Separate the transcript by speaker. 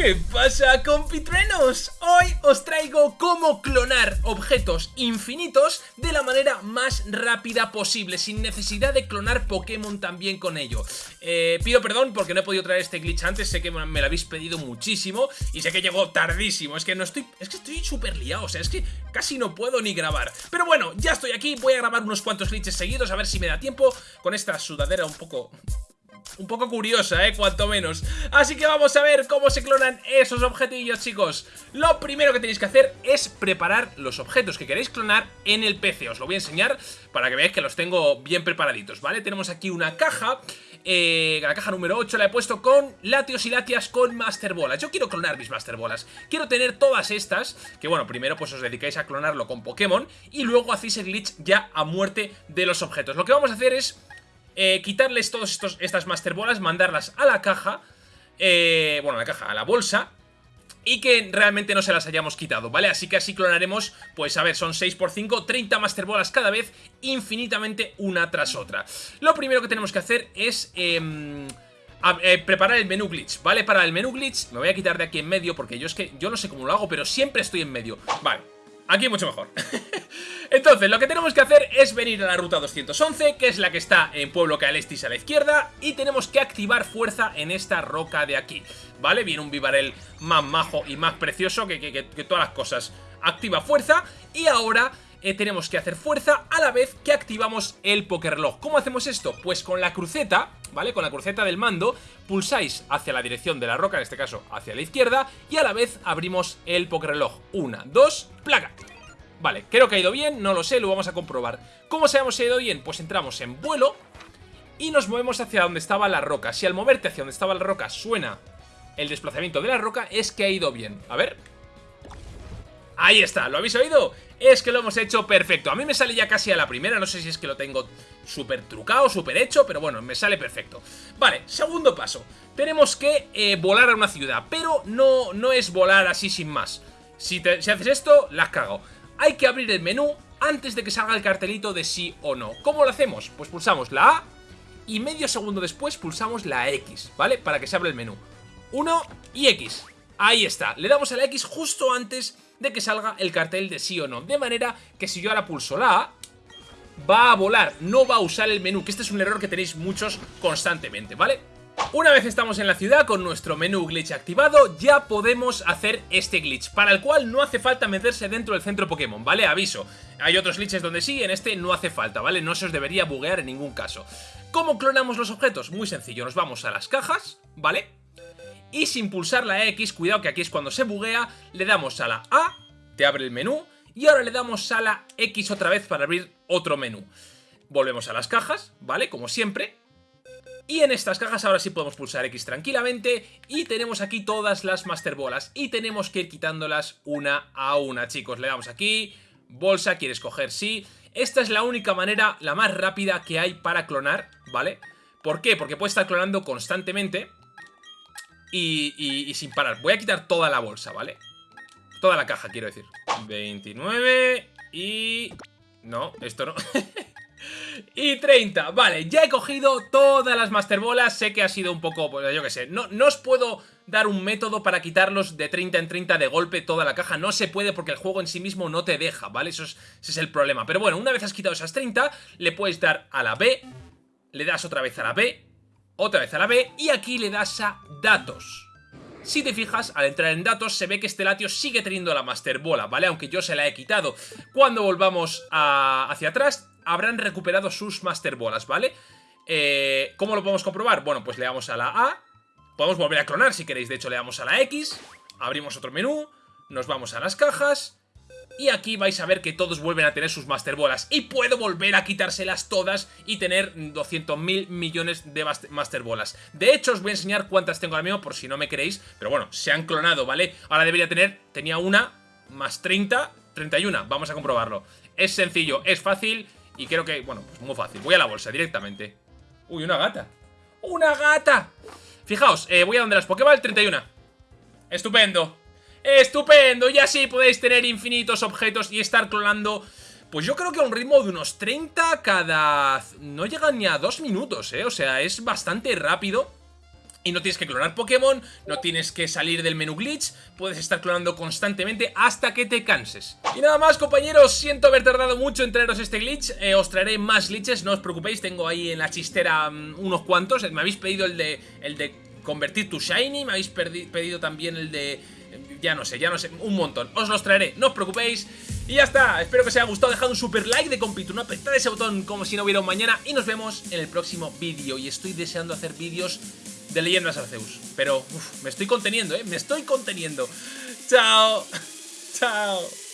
Speaker 1: ¿Qué pasa compitrenos? Hoy os traigo cómo clonar objetos infinitos de la manera más rápida posible Sin necesidad de clonar Pokémon también con ello. Eh, Pido perdón porque no he podido traer este glitch antes Sé que me lo habéis pedido muchísimo Y sé que llegó tardísimo. Es que no estoy... Es que estoy súper liado O sea, es que casi no puedo ni grabar. Pero bueno, ya estoy aquí Voy a grabar unos cuantos glitches seguidos A ver si me da tiempo Con esta sudadera un poco un poco curiosa, ¿eh? Cuanto menos. Así que vamos a ver cómo se clonan esos objetillos, chicos. Lo primero que tenéis que hacer es preparar los objetos que queréis clonar en el PC. Os lo voy a enseñar para que veáis que los tengo bien preparaditos, ¿vale? Tenemos aquí una caja... Eh, la caja número 8 la he puesto con latios y latias con Master Bolas. Yo quiero clonar mis Master Bolas. Quiero tener todas estas, que bueno, primero pues os dedicáis a clonarlo con Pokémon y luego hacéis el glitch ya a muerte de los objetos. Lo que vamos a hacer es eh, quitarles todas estas Master Bolas, mandarlas a la caja, eh, bueno, a la caja, a la bolsa, y que realmente no se las hayamos quitado, ¿vale? Así que así clonaremos, pues a ver, son 6x5, 30 Master Bolas cada vez, infinitamente una tras otra. Lo primero que tenemos que hacer es... Em, eh, preparar el menú glitch, ¿vale? Para el menú glitch me voy a quitar de aquí en medio porque yo es que yo no sé cómo lo hago, pero siempre estoy en medio. Vale, aquí mucho mejor. Entonces, lo que tenemos que hacer es venir a la ruta 211, que es la que está en Pueblo Calestis a la izquierda, y tenemos que activar fuerza en esta roca de aquí, ¿vale? Viene un Vivarel más majo y más precioso que, que todas las cosas. Activa fuerza, y ahora eh, tenemos que hacer fuerza a la vez que activamos el Pokerlog. ¿Cómo hacemos esto? Pues con la cruceta, ¿vale? Con la cruceta del mando, pulsáis hacia la dirección de la roca, en este caso hacia la izquierda, y a la vez abrimos el Pokerlog. Una, dos, plaga. Vale, creo que ha ido bien, no lo sé, lo vamos a comprobar. ¿Cómo sabemos si ha ido bien? Pues entramos en vuelo y nos movemos hacia donde estaba la roca. Si al moverte hacia donde estaba la roca suena el desplazamiento de la roca, es que ha ido bien. A ver... Ahí está, ¿lo habéis oído? Es que lo hemos hecho perfecto. A mí me sale ya casi a la primera, no sé si es que lo tengo súper trucado, súper hecho, pero bueno, me sale perfecto. Vale, segundo paso. Tenemos que eh, volar a una ciudad, pero no, no es volar así sin más. Si, haces esto, la has cagado. Hay que abrir el menú antes de que salga el cartelito de sí o no. ¿Cómo lo hacemos? Pues pulsamos la A y medio segundo después pulsamos la X, ¿vale? Para que se abra el menú. 1 y X. Ahí está. Le damos a la X justo antes de que salga el cartel de sí o no. De manera que si yo ahora pulso la A, va a volar, no va a usar el menú, que este es un error que tenéis muchos constantemente, ¿vale? Una vez estamos en la ciudad con nuestro menú glitch activado, ya podemos hacer este glitch, para el cual no hace falta meterse dentro del centro Pokémon, ¿vale? Aviso, hay otros glitches donde sí, en este no hace falta, ¿vale? No se os debería buguear en ningún caso. ¿Cómo clonamos los objetos? Muy sencillo, nos vamos a las cajas, ¿vale? Y sin pulsar la X, cuidado que aquí es cuando se buguea, le damos a la A, te abre el menú, y ahora le damos a la X otra vez para abrir otro menú. Volvemos a las cajas, ¿vale? Como siempre. Y en estas cajas ahora sí podemos pulsar X tranquilamente y tenemos aquí todas las Master Bolas y tenemos que ir quitándolas una a una, chicos. Le damos aquí, bolsa, quieres coger sí. Esta es la única manera, la más rápida que hay para clonar, ¿vale? ¿Por qué? Porque puede estar clonando constantemente y, sin parar. Voy a quitar toda la bolsa, ¿vale? Toda la caja, quiero decir. 29 y... No, esto no. y 30. Vale, ya he cogido todas las Master Bolas. Sé que ha sido un poco, pues yo qué sé. No, no os puedo dar un método para quitarlos de 30 en 30 de golpe toda la caja. No se puede porque el juego en sí mismo no te deja, ¿vale? Eso es, ese es el problema. Pero bueno, una vez has quitado esas 30, le puedes dar a la B. Le das otra vez a la B otra vez a la B y aquí le das a datos. Si te fijas, al entrar en datos se ve que este latio sigue teniendo la Master Bola, ¿vale? Aunque yo se la he quitado. Cuando volvamos hacia atrás, habrán recuperado sus Master Bolas, ¿vale? Eh, ¿Cómo lo podemos comprobar? Bueno, pues le damos a la A. Podemos volver a clonar si queréis, de hecho le damos a la X. Abrimos otro menú, nos vamos a las cajas y aquí vais a ver que todos vuelven a tener sus Master Bolas. Y puedo volver a quitárselas todas y tener 200.000 millones de Master Bolas. De hecho, os voy a enseñar cuántas tengo ahora mismo por si no me queréis. Pero bueno, se han clonado, ¿vale? Ahora debería tener, tenía una, más 30, 31. Vamos a comprobarlo. Es sencillo, es fácil y creo que, bueno, pues muy fácil. Voy a la bolsa directamente. Uy, una gata. ¡Una gata! Fijaos, eh, voy a donde las Pokéball, 31. Estupendo. ¡Estupendo! Y así podéis tener infinitos objetos y estar clonando... Pues yo creo que a un ritmo de unos 30 cada... No llegan ni a dos minutos, ¿eh? O sea, es bastante rápido. y no tienes que clonar Pokémon, no tienes que salir del menú glitch, puedes estar clonando constantemente hasta que te canses. Y nada más compañeros, siento haber tardado mucho en traeros este glitch, eh, os traeré más glitches, no os preocupéis, tengo ahí en la chistera mm, unos cuantos, me habéis pedido el de, el de convertir tu Shiny, me habéis pedido también el de... Ya no sé, ya no sé, un montón. Os los traeré, no os preocupéis. Y ya está, espero que os haya gustado, dejad un super like de compito, una apretad ese botón como si no hubiera un mañana y nos vemos en el próximo vídeo. Y estoy deseando hacer vídeos de leyendas Arceus. Pero, me estoy conteniendo, ¿eh? Me estoy conteniendo. Chao. Chao.